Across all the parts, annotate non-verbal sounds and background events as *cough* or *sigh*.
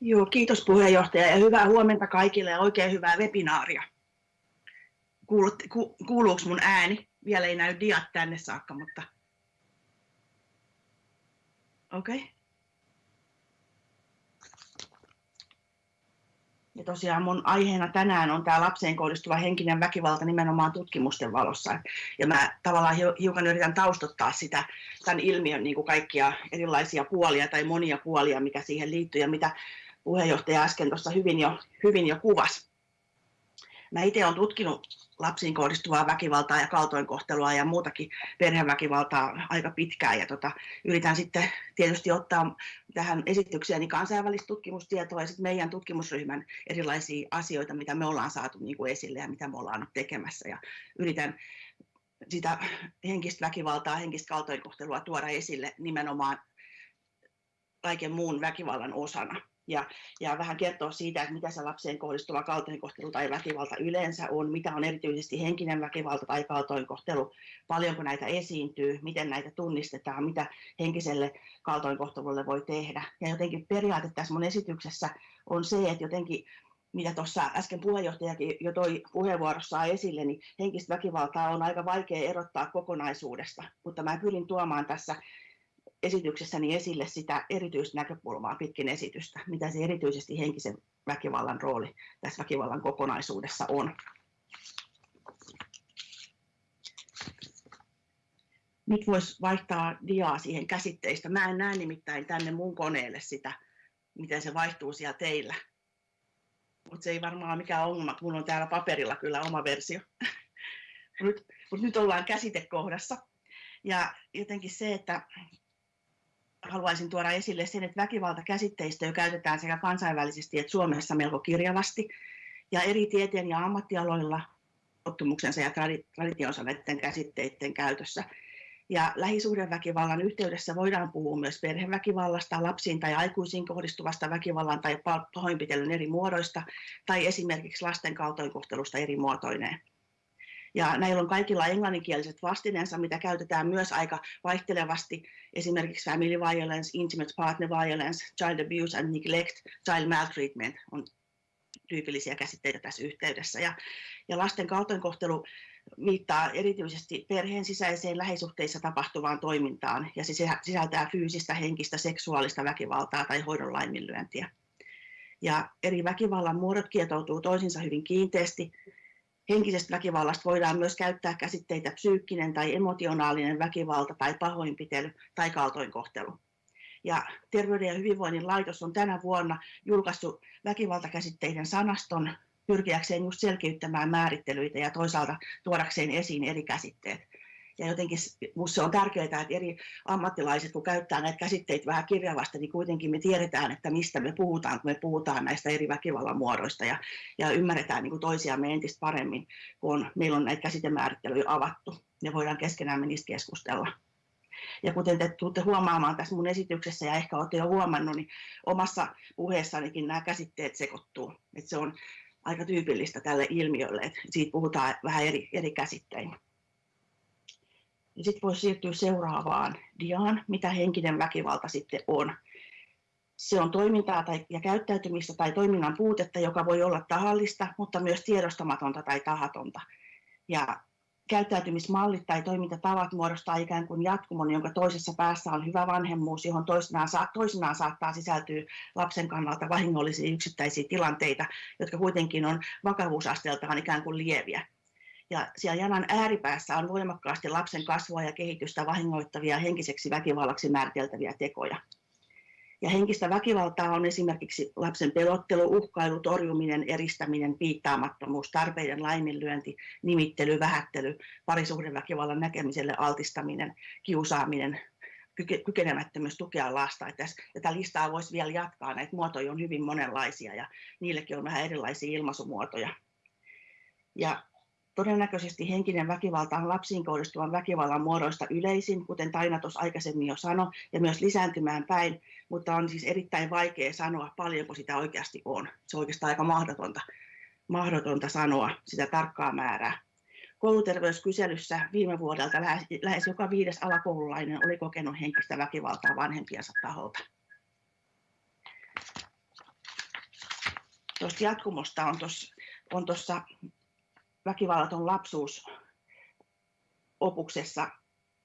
Joo, kiitos puheenjohtaja ja hyvää huomenta kaikille ja oikein hyvää webinaaria. Kuulut, ku, kuuluuko mun ääni? Vielä ei näy diat tänne saakka, mutta okei. Okay. Ja tosiaan mun aiheena tänään on tämä lapseen kohdistuva henkinen väkivalta nimenomaan tutkimusten valossa. Ja mä tavallaan hiukan yritän taustottaa sitä, tämän ilmiön niin kuin kaikkia erilaisia puolia tai monia puolia, mikä siihen liittyy ja mitä puheenjohtaja äsken tuossa hyvin jo, hyvin jo kuvasi. Mä itse olen tutkinut lapsiin kohdistuvaa väkivaltaa ja kaltoinkohtelua ja muutakin perheväkivaltaa aika pitkään. Ja tota, yritän sitten tietysti ottaa tähän esitykseeni kansainvälistä tutkimustietoa ja sitten meidän tutkimusryhmän erilaisia asioita, mitä me ollaan saatu niin kuin esille ja mitä me ollaan nyt tekemässä. Ja yritän sitä henkistä väkivaltaa, henkistä kaltoinkohtelua tuoda esille nimenomaan kaiken muun väkivallan osana ja, ja vähän kertoa siitä, että mitä se lapseen kohdistuva kaltoinkohtelu tai väkivalta yleensä on, mitä on erityisesti henkinen väkivalta tai kaltoinkohtelu, paljonko näitä esiintyy, miten näitä tunnistetaan, mitä henkiselle kaltoinkohtelulle voi tehdä. Ja jotenkin periaate tässä mun esityksessä on se, että jotenkin mitä tuossa äsken puheenjohtajakin jo toi puheenvuorossaan esille, niin henkistä väkivaltaa on aika vaikea erottaa kokonaisuudesta, mutta mä pyrin tuomaan tässä esityksessäni esille sitä erityistä näkökulmaa pitkin esitystä, mitä se erityisesti henkisen väkivallan rooli tässä väkivallan kokonaisuudessa on. Nyt voisi vaihtaa diaa siihen käsitteistä. Mä en näe nimittäin tänne mun koneelle sitä, miten se vaihtuu siellä teillä. Mutta se ei varmaan mikään ongelma, kun on täällä paperilla kyllä oma versio. *laughs* Mutta nyt ollaan käsitekohdassa. Ja jotenkin se, että haluaisin tuoda esille sen, että väkivaltakäsitteistöä käytetään sekä kansainvälisesti että Suomessa melko kirjavasti. Ja eri tieteen ja ammattialoilla tottumuksensa ja traditionsa näiden käsitteiden käytössä. Ja lähisuhdeväkivallan yhteydessä voidaan puhua myös perheväkivallasta, lapsiin tai aikuisiin kohdistuvasta väkivallan tai pahoinpitelyn eri muodoista, tai esimerkiksi lasten kaltoinkohtelusta eri muotoineen. Ja näillä on kaikilla englanninkieliset vastineensa, mitä käytetään myös aika vaihtelevasti. Esimerkiksi family violence, intimate partner violence, child abuse and neglect, child maltreatment on tyypillisiä käsitteitä tässä yhteydessä. Ja, ja lasten kaltoinkohtelu viittaa erityisesti perheen sisäiseen lähisuhteissa tapahtuvaan toimintaan ja se sisältää fyysistä, henkistä, seksuaalista väkivaltaa tai hoidon laiminlyöntiä. Ja eri väkivallan muodot kietoutuu toisinsa hyvin kiinteästi Henkisestä väkivallasta voidaan myös käyttää käsitteitä psyykkinen tai emotionaalinen väkivalta tai pahoinpitely tai kaltoinkohtelu. Ja Terveyden ja hyvinvoinnin laitos on tänä vuonna julkaissut väkivaltakäsitteiden sanaston pyrkiäkseen just selkiyttämään määrittelyitä ja toisaalta tuodakseen esiin eri käsitteet. Ja jotenkin minusta on tärkeää, että eri ammattilaiset, kun käyttää näitä käsitteitä vähän kirjavasti, niin kuitenkin me tiedetään, että mistä me puhutaan, kun me puhutaan näistä eri väkivallan muodoista ja, ja ymmärretään niin kuin toisiamme entistä paremmin, kun meillä on näitä käsitemäärittelyjä avattu ja voidaan keskenään niistä keskustella. Ja kuten te tulette huomaamaan tässä mun esityksessä ja ehkä olette jo huomannut, niin omassa puheessanikin nämä käsitteet sekoittuu. Että se on aika tyypillistä tälle ilmiölle, että siitä puhutaan vähän eri, eri käsittein. Ja sitten voisi siirtyä seuraavaan diaan, mitä henkinen väkivalta sitten on. Se on toimintaa tai, ja käyttäytymistä tai toiminnan puutetta, joka voi olla tahallista, mutta myös tiedostamatonta tai tahatonta. Ja käyttäytymismallit tai toimintatavat muodostaa ikään kuin jatkumon, jonka toisessa päässä on hyvä vanhemmuus, johon toisinaan, toisinaan saattaa sisältyä lapsen kannalta vahingollisia yksittäisiä tilanteita, jotka kuitenkin on vakavuusasteeltaan ikään kuin lieviä. Ja siellä janan ääripäässä on voimakkaasti lapsen kasvua ja kehitystä vahingoittavia henkiseksi väkivallaksi määriteltäviä tekoja. Ja henkistä väkivaltaa on esimerkiksi lapsen pelottelu, uhkailu, torjuminen, eristäminen, piittaamattomuus, tarpeiden laiminlyönti, nimittely, vähättely, parisuhdeväkivallan näkemiselle altistaminen, kiusaaminen, kykenemättömyys tukea lasta. Että tätä listaa voisi vielä jatkaa, näitä muotoja on hyvin monenlaisia ja niillekin on vähän erilaisia ilmaisumuotoja. Ja Todennäköisesti henkinen väkivalta on lapsiin kohdistuvan väkivallan muodoista yleisin, kuten Taina tuossa aikaisemmin jo sanoi, ja myös lisääntymään päin, mutta on siis erittäin vaikea sanoa, paljonko sitä oikeasti on. Se on oikeastaan aika mahdotonta, mahdotonta sanoa sitä tarkkaa määrää. Kouluterveyskyselyssä viime vuodelta lähes, lähes joka viides alakoululainen oli kokenut henkistä väkivaltaa vanhempiensa taholta. tuosta jatkumosta on tuossa on väkivallaton lapsuus opuksessa,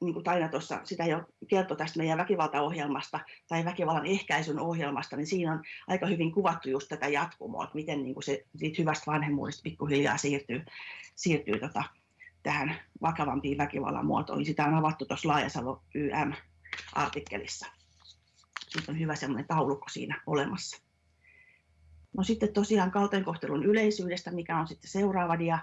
niin kuin Taina tuossa sitä jo kertoi tästä meidän väkivaltaohjelmasta tai väkivallan ehkäisyn ohjelmasta, niin siinä on aika hyvin kuvattu just tätä jatkumoa, että miten niin kuin se siitä hyvästä vanhemmuudesta pikkuhiljaa siirtyy, siirtyy tota, tähän vakavampiin väkivallan muotoihin. Sitä on avattu tuossa Laajasalo YM-artikkelissa. Nyt on hyvä semmoinen taulukko siinä olemassa. No sitten tosiaan kaltoinkohtelun yleisyydestä, mikä on sitten seuraava dia,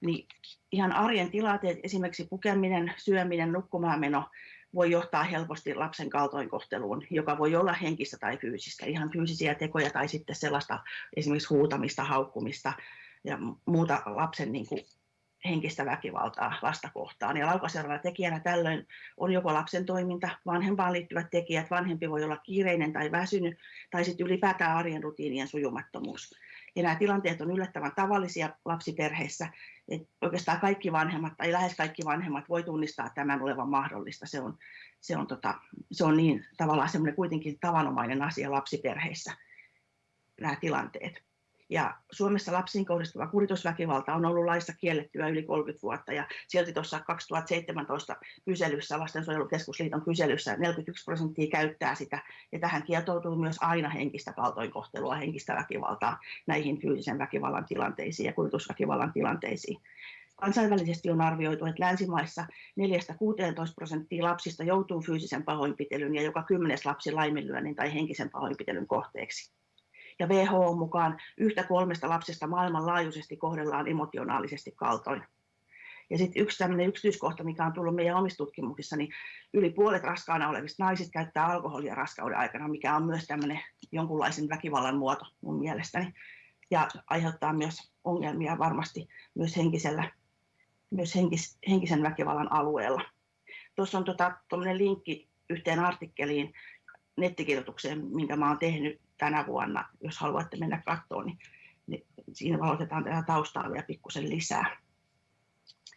niin ihan arjen tilanteet, esimerkiksi pukeminen, syöminen, nukkumaan meno, voi johtaa helposti lapsen kaltoinkohteluun, joka voi olla henkistä tai fyysistä, ihan fyysisiä tekoja tai sitten sellaista esimerkiksi huutamista, haukkumista ja muuta lapsen niin kuin henkistä väkivaltaa lasta kohtaan. Ja laukaisevana tekijänä tällöin on joko lapsen toiminta, vanhempaan liittyvät tekijät, vanhempi voi olla kiireinen tai väsynyt, tai sitten ylipäätään arjen rutiinien sujumattomuus. Ja nämä tilanteet on yllättävän tavallisia lapsiperheissä. Et oikeastaan kaikki vanhemmat tai lähes kaikki vanhemmat voi tunnistaa tämän olevan mahdollista. Se on, se on, tota, se on niin tavallaan semmoinen kuitenkin tavanomainen asia lapsiperheissä, nämä tilanteet. Ja Suomessa lapsiin kohdistuva kuritusväkivalta on ollut laissa kiellettyä yli 30 vuotta. Ja silti tuossa 2017 kyselyssä, Lastensuojelukeskusliiton kyselyssä 41 prosenttia käyttää sitä. Ja tähän kietoutuu myös aina henkistä kaltoinkohtelua, henkistä väkivaltaa näihin fyysisen väkivallan tilanteisiin ja kuritusväkivallan tilanteisiin. Kansainvälisesti on arvioitu, että länsimaissa 4-16 prosenttia lapsista joutuu fyysisen pahoinpitelyn ja joka kymmenes lapsi laiminlyönnin tai henkisen pahoinpitelyn kohteeksi ja WHO mukaan yhtä kolmesta lapsesta maailmanlaajuisesti kohdellaan emotionaalisesti kaltoin. Ja sitten yksi tämmöinen yksityiskohta, mikä on tullut meidän omissa tutkimuksissa, niin yli puolet raskaana olevista naisista käyttää alkoholia raskauden aikana, mikä on myös tämmöinen jonkunlaisen väkivallan muoto mun mielestäni. Ja aiheuttaa myös ongelmia varmasti myös henkisellä, myös henkis, henkisen väkivallan alueella. Tuossa on tota, linkki yhteen artikkeliin, nettikirjoitukseen, minkä mä oon tehnyt tänä vuonna, jos haluatte mennä katsomaan, niin, niin siinä valotetaan tätä taustaa vielä pikkusen lisää.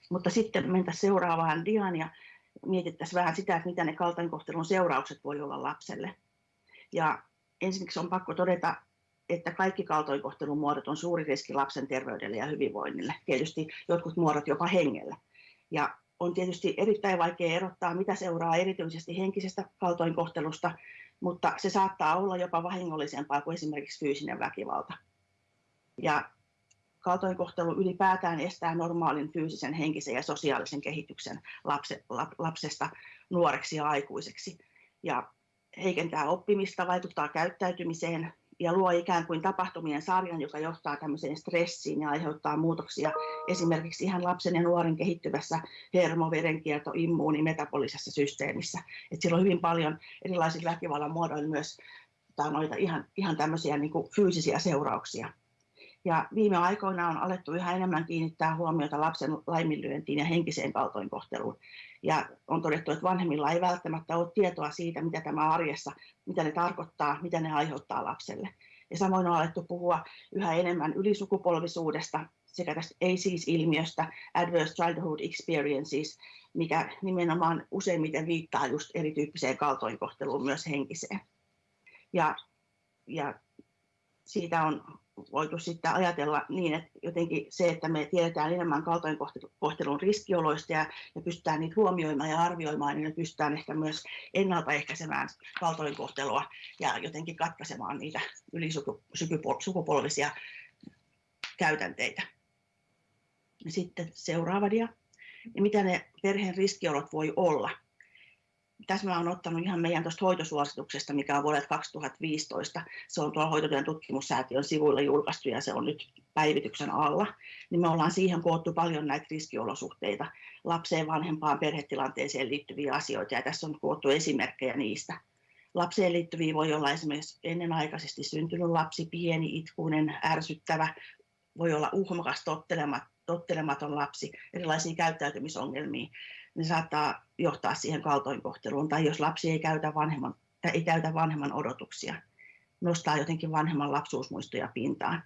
Mutta sitten mentäisiin seuraavaan diaan ja mietittäisiin vähän sitä, että mitä ne kaltoinkohtelun seuraukset voi olla lapselle. Ja ensinnäkin on pakko todeta, että kaikki kaltoinkohtelun muodot on suuri riski lapsen terveydelle ja hyvinvoinnille. Tietysti jotkut muodot jopa hengelle. Ja on tietysti erittäin vaikea erottaa, mitä seuraa erityisesti henkisestä kaltoinkohtelusta mutta se saattaa olla jopa vahingollisempaa kuin esimerkiksi fyysinen väkivalta. Ja kaltoinkohtelu ylipäätään estää normaalin fyysisen, henkisen ja sosiaalisen kehityksen lapse, lapsesta nuoreksi ja aikuiseksi. Ja heikentää oppimista, vaikuttaa käyttäytymiseen, ja luo ikään kuin tapahtumien sarjan, joka johtaa tämmöiseen stressiin ja aiheuttaa muutoksia esimerkiksi ihan lapsen ja nuoren kehittyvässä hermo, verenkierto, immuuni, metabolisessa systeemissä. Et sillä on hyvin paljon erilaisilla väkivallan muodoilla myös noita ihan, ihan tämmöisiä niin kuin fyysisiä seurauksia. Ja viime aikoina on alettu yhä enemmän kiinnittää huomiota lapsen laiminlyöntiin ja henkiseen kaltoinkohteluun. Ja on todettu, että vanhemmilla ei välttämättä ole tietoa siitä, mitä tämä arjessa, mitä ne tarkoittaa, mitä ne aiheuttaa lapselle. Ja samoin on alettu puhua yhä enemmän ylisukupolvisuudesta sekä tästä ACES-ilmiöstä, Adverse Childhood Experiences, mikä nimenomaan useimmiten viittaa just erityyppiseen kaltoinkohteluun, myös henkiseen. Ja, ja siitä on voitu sitten ajatella niin, että jotenkin se, että me tiedetään enemmän kaltoinkohtelun riskioloista ja, ja pystytään niitä huomioimaan ja arvioimaan, niin me pystytään ehkä myös ennaltaehkäisemään kaltoinkohtelua ja jotenkin katkaisemaan niitä ylisukupolvisia käytänteitä. Sitten seuraava dia. Ja mitä ne perheen riskiolot voi olla? Tässä mä olen ottanut ihan meidän tuosta hoitosuosituksesta, mikä on vuodelta 2015. Se on tuolla Hoitotyön tutkimussäätiön sivuilla julkaistu ja se on nyt päivityksen alla. Niin me ollaan siihen koottu paljon näitä riskiolosuhteita, lapseen, vanhempaan, perhetilanteeseen liittyviä asioita ja tässä on koottu esimerkkejä niistä. Lapseen liittyviä voi olla esimerkiksi ennenaikaisesti syntynyt lapsi, pieni, itkuinen, ärsyttävä, voi olla uhmakas, tottelematon lapsi, erilaisia käyttäytymisongelmia ne saattaa johtaa siihen kaltoinkohteluun. Tai jos lapsi ei käytä vanhemman, tai ei täytä vanhemman odotuksia, nostaa jotenkin vanhemman lapsuusmuistoja pintaan.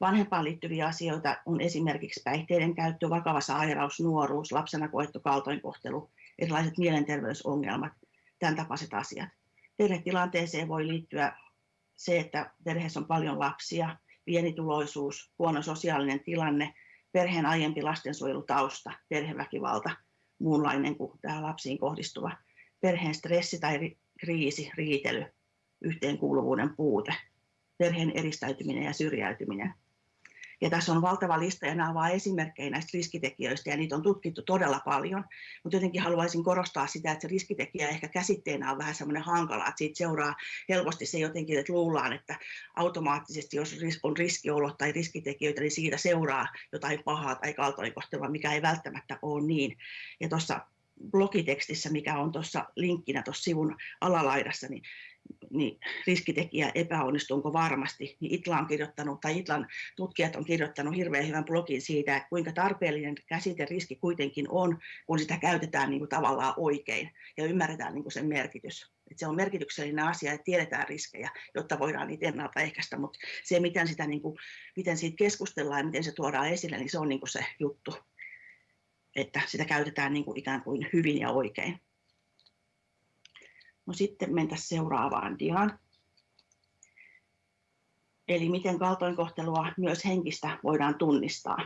Vanhempaan liittyviä asioita on esimerkiksi päihteiden käyttö, vakava sairaus, nuoruus, lapsena koettu kaltoinkohtelu, erilaiset mielenterveysongelmat, tämän tapaiset asiat. Perhetilanteeseen voi liittyä se, että perheessä on paljon lapsia, pienituloisuus, huono sosiaalinen tilanne, perheen aiempi lastensuojelutausta, perheväkivalta, muunlainen kuin tämä lapsiin kohdistuva, perheen stressi tai kriisi, riitely, yhteenkuuluvuuden puute, perheen eristäytyminen ja syrjäytyminen. Ja tässä on valtava lista ja nämä ovat vain esimerkkejä näistä riskitekijöistä ja niitä on tutkittu todella paljon. Mutta jotenkin haluaisin korostaa sitä, että se riskitekijä ehkä käsitteenä on vähän semmoinen hankala, että siitä seuraa helposti se jotenkin, että luullaan, että automaattisesti jos on riskiolot tai riskitekijöitä, niin siitä seuraa jotain pahaa tai kaltoinkohtelua, mikä ei välttämättä ole niin. Ja tuossa blogitekstissä, mikä on tuossa linkkinä tuossa sivun alalaidassa, niin niin riskitekijä epäonnistuuko varmasti, niin Itla on kirjoittanut, tai Itlan tutkijat on kirjoittanut hirveän hyvän blogin siitä, että kuinka tarpeellinen käsite riski kuitenkin on, kun sitä käytetään niin kuin tavallaan oikein ja ymmärretään niin kuin sen merkitys. Että se on merkityksellinen asia, että tiedetään riskejä, jotta voidaan niitä ennaltaehkäistä, mutta se, miten, sitä, niin kuin, miten siitä keskustellaan ja miten se tuodaan esille, niin se on niin kuin se juttu, että sitä käytetään niin kuin ikään kuin hyvin ja oikein. No sitten mentäisiin seuraavaan diaan. Eli miten kaltoinkohtelua myös henkistä voidaan tunnistaa.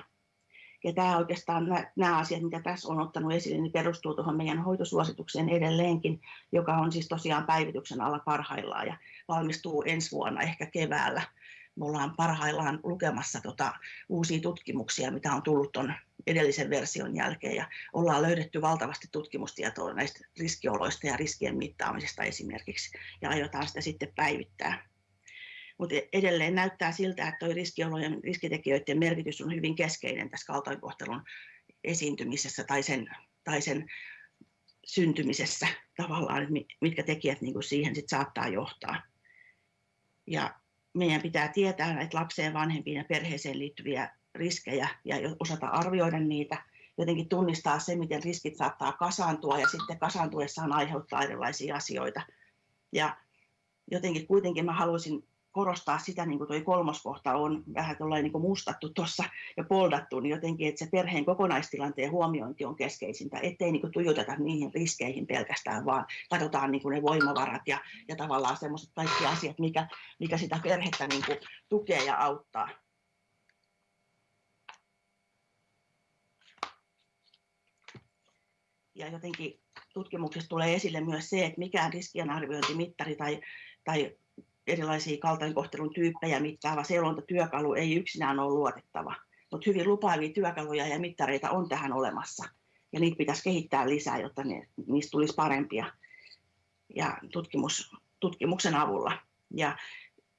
Ja tämä oikeastaan, nämä asiat, mitä tässä on ottanut esille, niin perustuu tuohon meidän hoitosuositukseen edelleenkin, joka on siis tosiaan päivityksen alla parhaillaan ja valmistuu ensi vuonna, ehkä keväällä. Me ollaan parhaillaan lukemassa tota uusia tutkimuksia, mitä on tullut tuon edellisen version jälkeen ja ollaan löydetty valtavasti tutkimustietoa näistä riskioloista ja riskien mittaamisesta esimerkiksi ja aiotaan sitä sitten päivittää. Mutta edelleen näyttää siltä, että riskiolojen riskitekijöiden merkitys on hyvin keskeinen tässä kaltoinkohtelun esiintymisessä tai sen, tai sen syntymisessä tavallaan, että mitkä tekijät niin kuin siihen sit saattaa johtaa. Ja meidän pitää tietää näitä lapseen, vanhempiin ja perheeseen liittyviä riskejä ja osata arvioida niitä, jotenkin tunnistaa se, miten riskit saattaa kasaantua ja sitten kasaantuessaan aiheuttaa erilaisia asioita. Ja jotenkin kuitenkin mä haluaisin korostaa sitä, niin kuin tuo kolmoskohta on vähän niin mustattu tuossa ja poldattu, niin jotenkin, että se perheen kokonaistilanteen huomiointi on keskeisintä, ettei niin kuin tuijoteta niihin riskeihin pelkästään, vaan katsotaan niin kuin ne voimavarat ja, ja tavallaan semmoiset kaikki asiat, mikä, mikä sitä perhettä niin kuin tukee ja auttaa. ja jotenkin tutkimuksessa tulee esille myös se, että mikään riskienarviointimittari tai, tai erilaisia kaltoinkohtelun tyyppejä mittaava seulontatyökalu ei yksinään ole luotettava. Mutta hyvin lupaavia työkaluja ja mittareita on tähän olemassa. Ja niitä pitäisi kehittää lisää, jotta ne, niistä tulisi parempia ja tutkimus, tutkimuksen avulla. Ja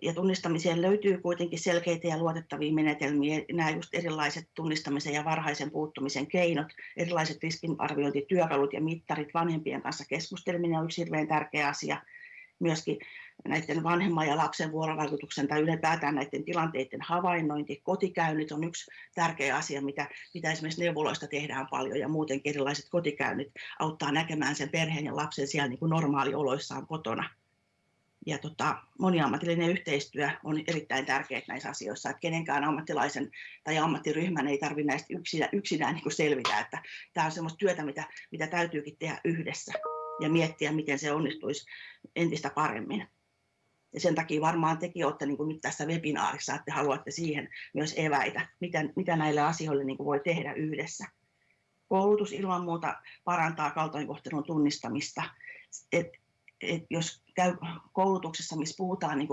ja tunnistamiseen löytyy kuitenkin selkeitä ja luotettavia menetelmiä. Nämä just erilaiset tunnistamisen ja varhaisen puuttumisen keinot, erilaiset riskinarviointityökalut ja mittarit, vanhempien kanssa keskusteleminen on yksi hirveän tärkeä asia. Myöskin näiden vanhemman ja lapsen vuorovaikutuksen tai ylipäätään näiden tilanteiden havainnointi, kotikäynnit on yksi tärkeä asia, mitä, mitä esimerkiksi neuvoloista tehdään paljon ja muutenkin erilaiset kotikäynnit auttaa näkemään sen perheen ja lapsen siellä niin kuin normaalioloissaan kotona ja tota, moniammatillinen yhteistyö on erittäin tärkeää näissä asioissa, että kenenkään ammattilaisen tai ammattiryhmän ei tarvitse näistä yksinään, yksinään niin kuin selvitä, että tämä on sellaista työtä, mitä, mitä täytyykin tehdä yhdessä ja miettiä, miten se onnistuisi entistä paremmin. Ja sen takia varmaan tekin olette niin kuin nyt tässä webinaarissa, että haluatte siihen myös eväitä, mitä, mitä näille asioille niin kuin voi tehdä yhdessä. Koulutus ilman muuta parantaa kaltoinkohtelun tunnistamista. Et et jos käy koulutuksessa, missä puhutaan niin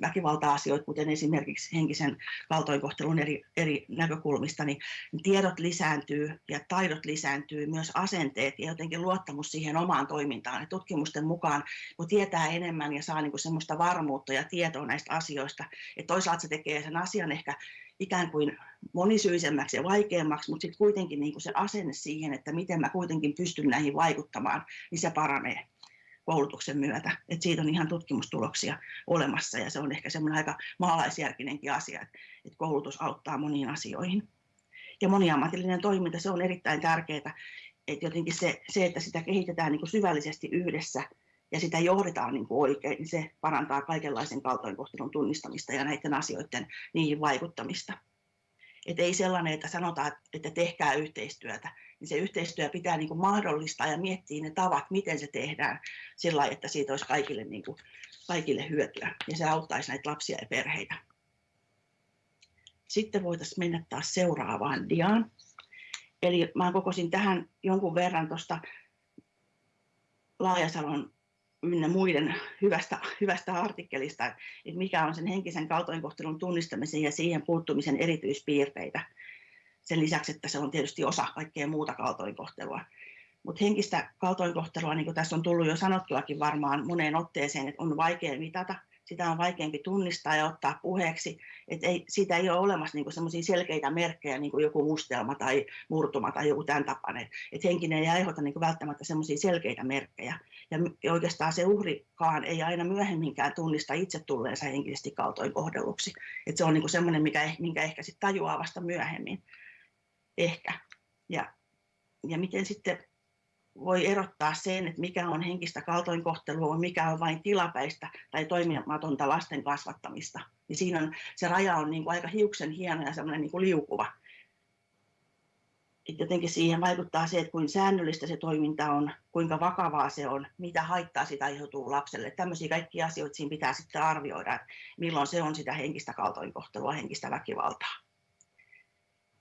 väkivalta-asioita, kuten esimerkiksi henkisen kaltoinkohtelun eri, eri näkökulmista, niin tiedot lisääntyy ja taidot lisääntyy, myös asenteet ja jotenkin luottamus siihen omaan toimintaan. Ja tutkimusten mukaan, kun tietää enemmän ja saa niin semmoista varmuutta ja tietoa näistä asioista, että toisaalta se tekee sen asian ehkä ikään kuin monisyisemmäksi ja vaikeammaksi, mutta sitten kuitenkin niin se asenne siihen, että miten mä kuitenkin pystyn näihin vaikuttamaan, niin se paranee koulutuksen myötä. Et siitä on ihan tutkimustuloksia olemassa ja se on ehkä semmoinen aika maalaisjärkinenkin asia, että koulutus auttaa moniin asioihin. Ja moniammatillinen toiminta, se on erittäin tärkeää, että jotenkin se, se että sitä kehitetään niin kuin syvällisesti yhdessä ja sitä johdetaan niin kuin oikein, niin se parantaa kaikenlaisen kaltoinkohtelun tunnistamista ja näiden asioiden niihin vaikuttamista. Et ei sellainen, että sanotaan, että tehkää yhteistyötä, niin se yhteistyö pitää niin kuin mahdollistaa ja miettiä ne tavat, miten se tehdään sillä lailla, että siitä olisi kaikille, niin kuin, kaikille hyötyä. Ja se auttaisi näitä lapsia ja perheitä. sitten voitaisiin mennä taas seuraavaan diaan. Eli mä kokosin tähän jonkun verran tuosta Laajasalon ynnä muiden hyvästä, hyvästä artikkelista, että mikä on sen henkisen kaltoinkohtelun tunnistamisen ja siihen puuttumisen erityispiirteitä. Sen lisäksi, että se on tietysti osa kaikkea muuta kaltoinkohtelua. Mutta henkistä kaltoinkohtelua, niin kuin tässä on tullut jo sanottuakin varmaan moneen otteeseen, että on vaikea mitata, sitä on vaikeampi tunnistaa ja ottaa puheeksi. että ei, siitä ei ole olemassa niinku sellaisia selkeitä merkkejä, niin kuin joku mustelma tai murtuma tai joku tämän tapainen. että henkinen ei aiheuta niinku välttämättä sellaisia selkeitä merkkejä. Ja oikeastaan se uhrikaan ei aina myöhemminkään tunnista itse tulleensa henkisesti kaltoinkohdelluksi. että se on niinku sellainen, mikä, minkä ehkä sitten tajuaa vasta myöhemmin. Ehkä. Ja, ja miten sitten voi erottaa sen, että mikä on henkistä kaltoinkohtelua, mikä on vain tilapäistä tai toimimatonta lasten kasvattamista. Niin siinä on, se raja on niin kuin aika hiuksen hieno ja semmoinen niin kuin liukuva. Et jotenkin siihen vaikuttaa se, että kuinka säännöllistä se toiminta on, kuinka vakavaa se on, mitä haittaa sitä aiheutuu lapselle. Tämmöisiä kaikkia asioita siinä pitää sitten arvioida, milloin se on sitä henkistä kaltoinkohtelua, henkistä väkivaltaa.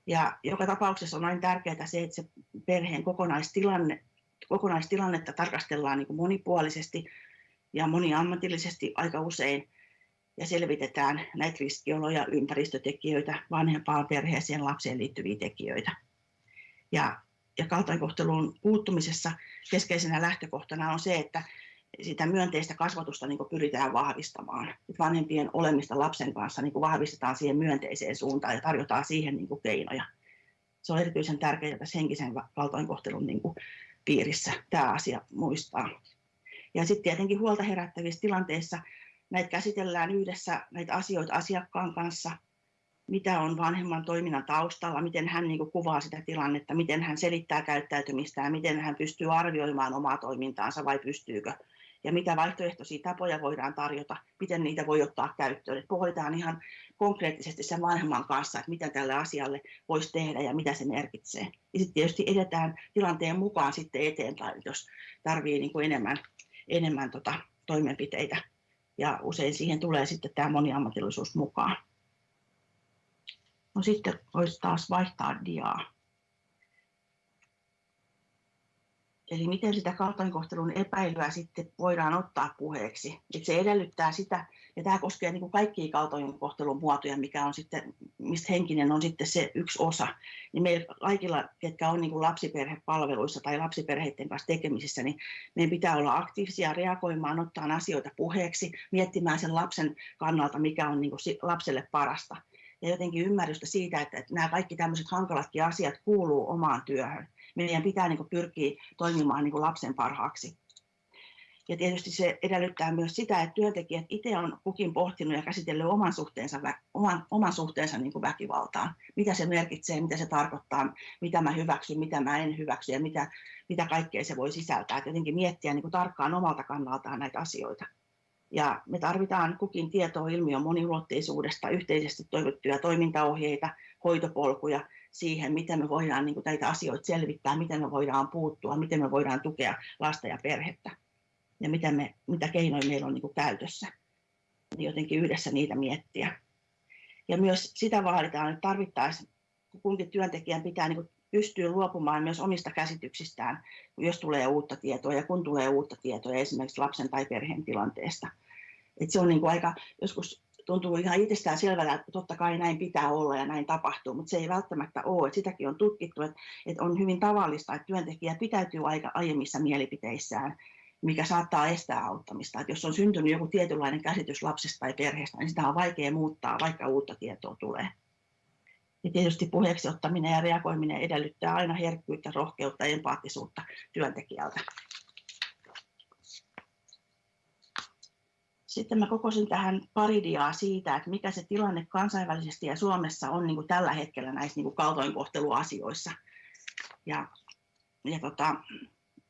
Ja joka tapauksessa on aina tärkeää se, että se perheen kokonaistilanne kokonaistilannetta tarkastellaan niin kuin monipuolisesti ja moniammatillisesti aika usein ja selvitetään näitä riskioloja, ympäristötekijöitä, vanhempaan perheeseen, lapseen liittyviä tekijöitä. Ja, ja kaltoinkohteluun puuttumisessa keskeisenä lähtökohtana on se, että sitä myönteistä kasvatusta niin pyritään vahvistamaan. Että vanhempien olemista lapsen kanssa niin vahvistetaan siihen myönteiseen suuntaan ja tarjotaan siihen niin keinoja. Se on erityisen tärkeää tässä henkisen kaltoinkohtelun niin piirissä tämä asia muistaa. Ja sitten tietenkin huolta herättävissä tilanteissa näitä käsitellään yhdessä näitä asioita asiakkaan kanssa, mitä on vanhemman toiminnan taustalla, miten hän niin kuvaa sitä tilannetta, miten hän selittää käyttäytymistään, miten hän pystyy arvioimaan omaa toimintaansa vai pystyykö ja mitä vaihtoehtoisia tapoja voidaan tarjota, miten niitä voi ottaa käyttöön. Et pohditaan ihan konkreettisesti sen vanhemman kanssa, että mitä tälle asialle voisi tehdä ja mitä se merkitsee. Ja sitten tietysti edetään tilanteen mukaan sitten eteenpäin, jos tarvii niin kuin enemmän, enemmän tota toimenpiteitä. Ja usein siihen tulee sitten tämä moniammatillisuus mukaan. No sitten voisi taas vaihtaa diaa. Eli miten sitä kaltoinkohtelun epäilyä sitten voidaan ottaa puheeksi. Et se edellyttää sitä, ja tämä koskee niin kuin kaikkia kaltoinkohtelun muotoja, mikä on sitten, mistä henkinen on sitten se yksi osa. Niin meillä kaikilla, ketkä on niin kuin lapsiperhepalveluissa tai lapsiperheiden kanssa tekemisissä, niin meidän pitää olla aktiivisia reagoimaan, ottaa asioita puheeksi, miettimään sen lapsen kannalta, mikä on niin kuin lapselle parasta. Ja jotenkin ymmärrystä siitä, että, nämä kaikki tämmöiset hankalatkin asiat kuuluu omaan työhön meidän pitää niin kuin pyrkiä toimimaan niin kuin lapsen parhaaksi. Ja tietysti se edellyttää myös sitä, että työntekijät itse on kukin pohtinut ja käsitellyt oman suhteensa, oman, oman suhteensa niin kuin väkivaltaan. Mitä se merkitsee, mitä se tarkoittaa, mitä mä hyväksyn, mitä mä en hyväksy ja mitä, mitä kaikkea se voi sisältää. Et jotenkin miettiä niin kuin tarkkaan omalta kannaltaan näitä asioita. Ja me tarvitaan kukin tietoa ilmiön moniulotteisuudesta, yhteisesti toivottuja toimintaohjeita, hoitopolkuja siihen, miten me voidaan niin kuin näitä asioita selvittää, miten me voidaan puuttua, miten me voidaan tukea lasta ja perhettä ja mitä, me, mitä keinoja meillä on niin kuin käytössä. Niin jotenkin yhdessä niitä miettiä. Ja myös sitä vaaditaan, että tarvittaisiin kunkin työntekijän pitää niin kuin pystyä luopumaan myös omista käsityksistään, jos tulee uutta tietoa ja kun tulee uutta tietoa esimerkiksi lapsen tai perheen tilanteesta. Et se on niin kuin aika joskus tuntuu ihan itsestään selvältä, että totta kai näin pitää olla ja näin tapahtuu, mutta se ei välttämättä ole. Että sitäkin on tutkittu, että, että on hyvin tavallista, että työntekijä pitäytyy aika aiemmissa mielipiteissään, mikä saattaa estää auttamista. Että jos on syntynyt joku tietynlainen käsitys lapsesta tai perheestä, niin sitä on vaikea muuttaa, vaikka uutta tietoa tulee. Ja tietysti puheeksi ottaminen ja reagoiminen edellyttää aina herkkyyttä, rohkeutta ja empaattisuutta työntekijältä. Sitten mä kokosin tähän pari diaa siitä, että mikä se tilanne kansainvälisesti ja Suomessa on niin kuin tällä hetkellä näissä niin kuin kaltoinkohteluasioissa. Ja, ja tota,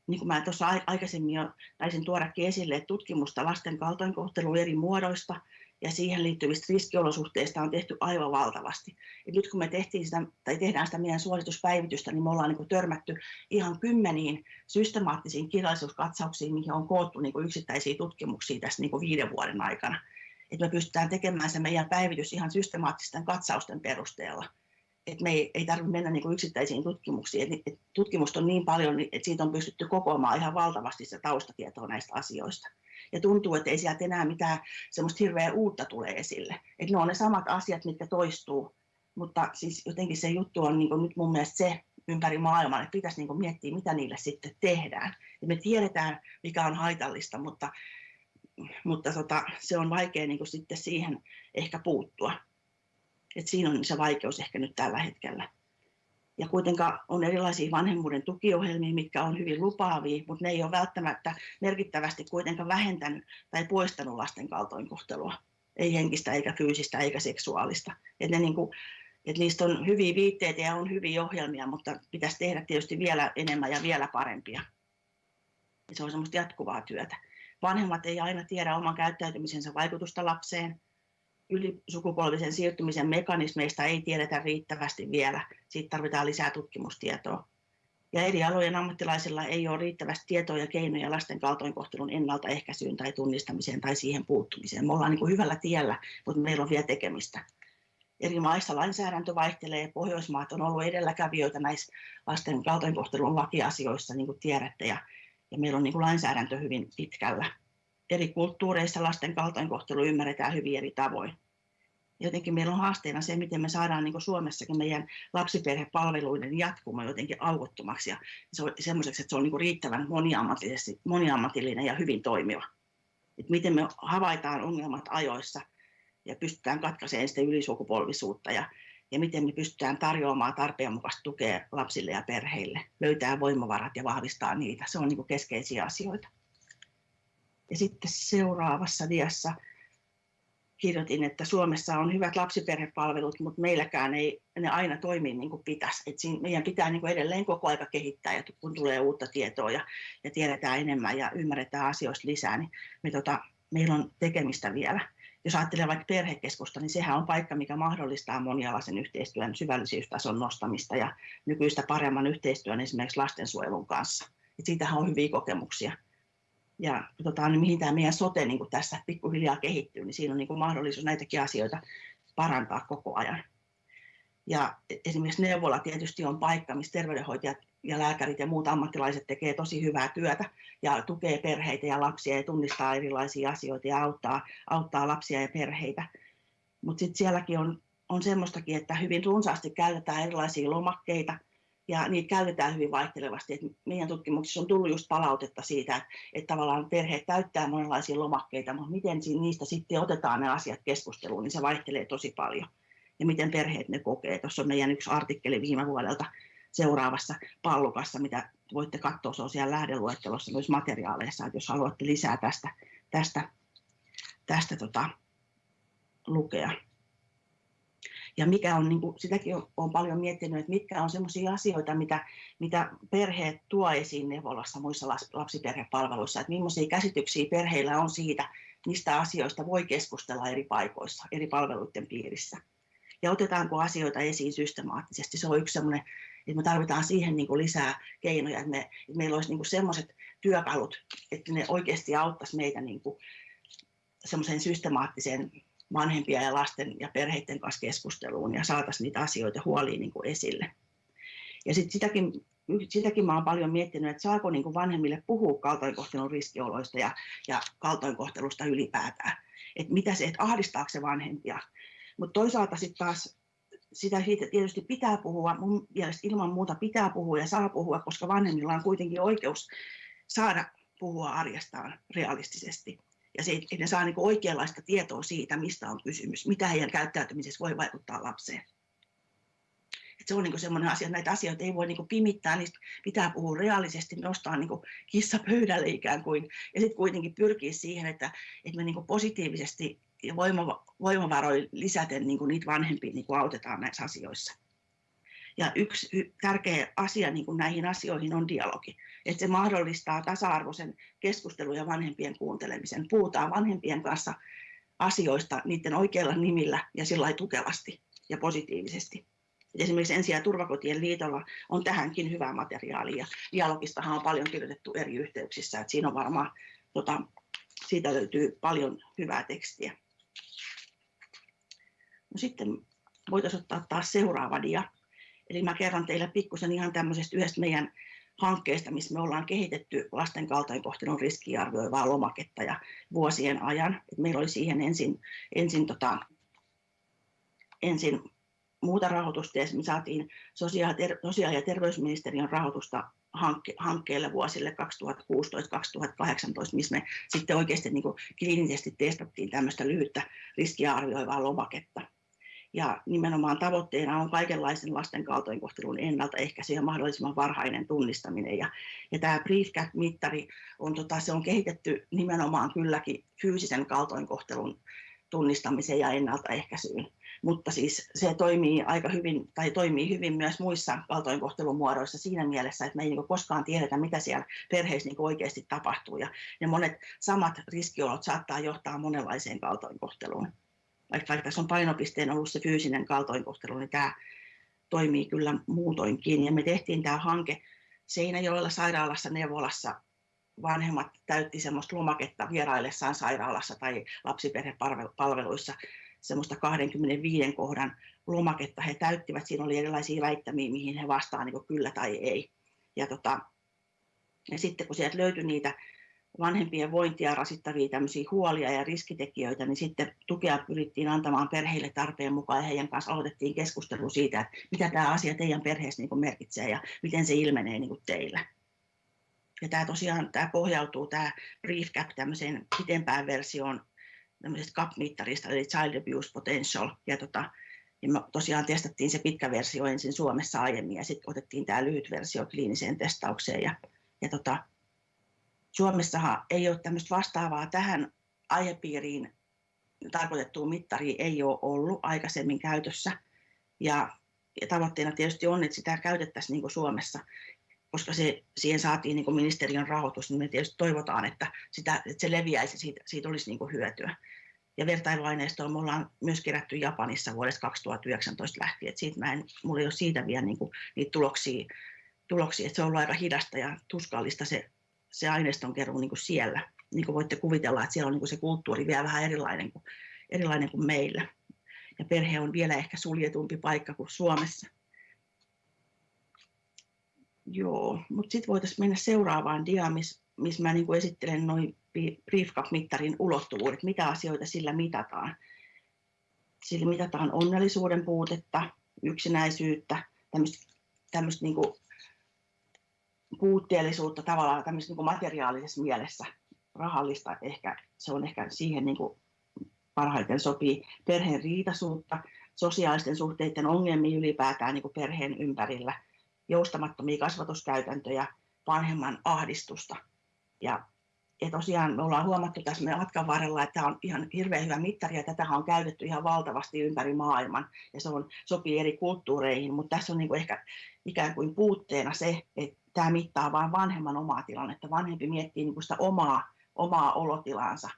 niin kuin mä tuossa aikaisemmin jo taisin tuodakin esille, että tutkimusta lasten kaltoinkohtelun eri muodoista – ja siihen liittyvistä riskiolosuhteista on tehty aivan valtavasti. Et nyt kun me tehtiin sitä, tai tehdään sitä meidän suosituspäivitystä, niin me ollaan niin kuin törmätty ihan kymmeniin systemaattisiin kirjallisuuskatsauksiin, mihin on koottu niin kuin yksittäisiä tutkimuksia tässä niin kuin viiden vuoden aikana. että me pystytään tekemään se meidän päivitys ihan systemaattisten katsausten perusteella. Että me ei, ei tarvitse mennä niin yksittäisiin tutkimuksiin. Et, et tutkimusta on niin paljon, että siitä on pystytty kokoamaan ihan valtavasti se taustatietoa näistä asioista. Ja tuntuu, että ei sieltä enää mitään semmoista hirveä uutta tule esille. Että ne on ne samat asiat, mitkä toistuu. Mutta siis jotenkin se juttu on niin nyt mun mielestä se ympäri maailmaa, että pitäisi niin miettiä, mitä niille sitten tehdään. Ja me tiedetään, mikä on haitallista, mutta mutta tota, se on vaikea niin sitten siihen ehkä puuttua. Et siinä on se vaikeus ehkä nyt tällä hetkellä. Ja kuitenkaan on erilaisia vanhemmuuden tukiohjelmia, mitkä on hyvin lupaavia, mutta ne ei ole välttämättä merkittävästi kuitenkaan vähentänyt tai poistanut lasten kaltoinkohtelua. Ei henkistä, eikä fyysistä, eikä seksuaalista. Et ne niin kuin, et niistä on hyviä viitteitä ja on hyviä ohjelmia, mutta pitäisi tehdä tietysti vielä enemmän ja vielä parempia. Ja se on semmoista jatkuvaa työtä. Vanhemmat ei aina tiedä oman käyttäytymisensä vaikutusta lapseen. Ylisukupolvisen siirtymisen mekanismeista ei tiedetä riittävästi vielä. Siitä tarvitaan lisää tutkimustietoa. Ja eri alojen ammattilaisilla ei ole riittävästi tietoa ja keinoja lasten kaltoinkohtelun ennaltaehkäisyyn tai tunnistamiseen tai siihen puuttumiseen. Me ollaan niin kuin hyvällä tiellä, mutta meillä on vielä tekemistä. Eri maissa lainsäädäntö vaihtelee. Pohjoismaat on ollut edelläkävijöitä näissä lasten kaltoinkohtelun lakiasioissa, niin kuin tiedätte. Ja ja meillä on niin kuin lainsäädäntö hyvin pitkällä. Eri kulttuureissa lasten kaltoinkohtelu ymmärretään hyvin eri tavoin. Jotenkin meillä on haasteena se, miten me saadaan niin Suomessakin meidän lapsiperhepalveluiden jatkuma jotenkin aukottomaksi ja se on semmoiseksi, että se on niin riittävän moniammatillinen ja hyvin toimiva. Et miten me havaitaan ongelmat ajoissa ja pystytään katkaisemaan sitä ylisukupolvisuutta ja ja miten me pystytään tarjoamaan tarpeen mukaista tukea lapsille ja perheille, löytää voimavarat ja vahvistaa niitä. Se on niin keskeisiä asioita. Ja sitten seuraavassa diassa kirjoitin, että Suomessa on hyvät lapsiperhepalvelut, mutta meilläkään ei ne aina toimi niin kuin pitäisi. Et siinä meidän pitää niin kuin edelleen koko aika kehittää, ja kun tulee uutta tietoa ja, ja tiedetään enemmän ja ymmärretään asioista lisää, niin me tota, meillä on tekemistä vielä jos ajattelee vaikka perhekeskusta, niin sehän on paikka, mikä mahdollistaa monialaisen yhteistyön syvällisyystason nostamista ja nykyistä paremman yhteistyön esimerkiksi lastensuojelun kanssa. Et siitähän on hyviä kokemuksia. Ja katsotaan, niin mihin tämä meidän sote niin tässä pikkuhiljaa kehittyy, niin siinä on niin mahdollisuus näitäkin asioita parantaa koko ajan. Ja esimerkiksi neuvola tietysti on paikka, missä terveydenhoitajat ja lääkärit ja muut ammattilaiset tekee tosi hyvää työtä ja tukee perheitä ja lapsia ja tunnistaa erilaisia asioita ja auttaa, auttaa lapsia ja perheitä. Mutta sitten sielläkin on, on semmoistakin, että hyvin runsaasti käytetään erilaisia lomakkeita ja niitä käytetään hyvin vaihtelevasti. Et meidän tutkimuksissa on tullut just palautetta siitä, että, tavallaan perheet täyttää monenlaisia lomakkeita, mutta miten niistä sitten otetaan ne asiat keskusteluun, niin se vaihtelee tosi paljon. Ja miten perheet ne kokee. Tuossa on meidän yksi artikkeli viime vuodelta, seuraavassa pallukassa, mitä voitte katsoa, se on siellä lähdeluettelossa myös materiaaleissa, että jos haluatte lisää tästä, tästä, tästä tota, lukea. Ja mikä on, niin kuin, sitäkin olen paljon miettinyt, että mitkä on sellaisia asioita, mitä, mitä perheet tuo esiin neuvolassa muissa lapsiperhepalveluissa, että millaisia käsityksiä perheillä on siitä, mistä asioista voi keskustella eri paikoissa, eri palveluiden piirissä. Ja otetaanko asioita esiin systemaattisesti. Se on yksi sellainen että me tarvitaan siihen niin kuin lisää keinoja, että, me, että meillä olisi niin semmoiset työkalut, että ne oikeasti auttaisi meitä niin kuin semmoiseen systemaattiseen vanhempia ja lasten ja perheiden kanssa keskusteluun ja saataisiin niitä asioita huoliin niin kuin esille. Ja sitten sitäkin, sitäkin mä olen paljon miettinyt, että saako niin kuin vanhemmille puhua kaltoinkohtelun riskioloista ja, ja kaltoinkohtelusta ylipäätään. Että mitä se, että ahdistaako se vanhempia. Mutta toisaalta sitten taas sitä siitä tietysti pitää puhua, mun mielestä ilman muuta pitää puhua ja saa puhua, koska vanhemmilla on kuitenkin oikeus saada puhua arjestaan realistisesti. Ja se, että ne saa niin oikeanlaista tietoa siitä, mistä on kysymys, mitä heidän käyttäytymisessä voi vaikuttaa lapseen. Et se on niin sellainen asia, näitä asioita ei voi niin pimittää, niistä pitää puhua reaalisesti, nostaa niin kissa pöydälle ikään kuin, ja sitten kuitenkin pyrkiä siihen, että, että me niin positiivisesti ja voimavaroja lisäten niin kuin niitä vanhempia niin autetaan näissä asioissa. Ja yksi tärkeä asia niin kuin näihin asioihin on dialogi. Että se mahdollistaa tasa-arvoisen keskustelun ja vanhempien kuuntelemisen. Puhutaan vanhempien kanssa asioista niiden oikeilla nimillä ja sillä tukevasti ja positiivisesti. Et esimerkiksi Ensi- ja turvakotien liitolla on tähänkin hyvää materiaalia. Dialogistahan on paljon kirjoitettu eri yhteyksissä, että siinä on varmaan, tota, siitä löytyy paljon hyvää tekstiä. No sitten voitaisiin ottaa taas seuraava dia. Eli mä kerron teille pikkusen ihan tämmöisestä yhdestä meidän hankkeesta, missä me ollaan kehitetty lasten kaltoinkohtelun riskiarvioivaa lomaketta ja vuosien ajan. Et meillä oli siihen ensin, ensin, tota, ensin muuta rahoitusta ja me saatiin sosiaali- ja terveysministeriön rahoitusta hankke, hankkeelle vuosille 2016-2018, missä me sitten oikeasti niin kuin kliinisesti testattiin tämmöistä lyhyttä riskiä arvioivaa lomaketta. Ja nimenomaan tavoitteena on kaikenlaisen lasten kaltoinkohtelun ennaltaehkäisy ja mahdollisimman varhainen tunnistaminen. Ja, ja tämä BriefCat-mittari on, tota, se on kehitetty nimenomaan kylläkin fyysisen kaltoinkohtelun tunnistamiseen ja ennaltaehkäisyyn mutta siis se toimii aika hyvin, tai toimii hyvin myös muissa kaltoinkohtelun muodoissa siinä mielessä, että me ei niin koskaan tiedetä, mitä siellä perheissä niin oikeasti tapahtuu, ja, ja monet samat riskiolot saattaa johtaa monenlaiseen kaltoinkohteluun. Vaikka, vaikka tässä on painopisteen ollut se fyysinen kaltoinkohtelu, niin tämä toimii kyllä muutoinkin, ja me tehtiin tämä hanke Seinäjoella sairaalassa neuvolassa vanhemmat täytti semmoista lomaketta vieraillessaan sairaalassa tai lapsiperhepalveluissa semmoista 25 kohdan lomaketta he täyttivät. Siinä oli erilaisia väittämiä, mihin he vastaan niin kyllä tai ei. Ja, tota, ja sitten kun sieltä löytyi niitä vanhempien vointia rasittavia tämmöisiä huolia ja riskitekijöitä, niin sitten tukea pyrittiin antamaan perheille tarpeen mukaan ja heidän kanssa aloitettiin keskustelu siitä, että mitä tämä asia teidän perheessä niin merkitsee ja miten se ilmenee niin teillä. Ja tämä tosiaan tämä pohjautuu tämä Brief Cap tämmöiseen pitempään versioon tämmöisestä CAP-mittarista, eli Child Abuse Potential. Ja, tota, ja me tosiaan testattiin se pitkä versio ensin Suomessa aiemmin, ja sitten otettiin tämä lyhyt versio kliiniseen testaukseen. Ja, ja tota, Suomessahan ei ole tämmöistä vastaavaa tähän aihepiiriin tarkoitettua mittaria ei ole ollut aikaisemmin käytössä. Ja, ja tavoitteena tietysti on, että sitä käytettäisiin niin kuin Suomessa koska se, siihen saatiin niin ministeriön rahoitus, niin me tietysti toivotaan, että, sitä, että se leviäisi siitä, siitä olisi niin hyötyä. Ja vertailuaineistoa me ollaan myös kerätty Japanissa vuodesta 2019 lähtien, että siitä mä en, mulla ei ole siitä vielä niin kuin, niitä tuloksia, tuloksia, että se on ollut aika hidasta ja tuskallista se, se aineiston keruu niin siellä. Niin kuin voitte kuvitella, että siellä on niin se kulttuuri vielä vähän erilainen kuin, erilainen kuin meillä. Ja perhe on vielä ehkä suljetumpi paikka kuin Suomessa. Joo, mutta sitten voitaisiin mennä seuraavaan diaan, missä mis mä niin esittelen noin BriefCap-mittarin ulottuvuudet, mitä asioita sillä mitataan. Sillä mitataan onnellisuuden puutetta, yksinäisyyttä, tämmöistä niin puutteellisuutta tavallaan tämmöistä niin materiaalisessa mielessä, rahallista ehkä, se on ehkä siihen niin kuin parhaiten sopii, perheen riitaisuutta, sosiaalisten suhteiden ongelmia ylipäätään niin kuin perheen ympärillä – joustamattomia kasvatuskäytäntöjä, vanhemman ahdistusta. Ja, ja tosiaan me ollaan huomattu tässä meidän matkan varrella, että tämä on ihan hirveän hyvä mittari ja tätä on käytetty ihan valtavasti ympäri maailman ja se on, sopii eri kulttuureihin, mutta tässä on niin kuin ehkä ikään kuin puutteena se, että tämä mittaa vain vanhemman omaa tilannetta. Vanhempi miettii niin kuin sitä omaa, omaa olotilaansa.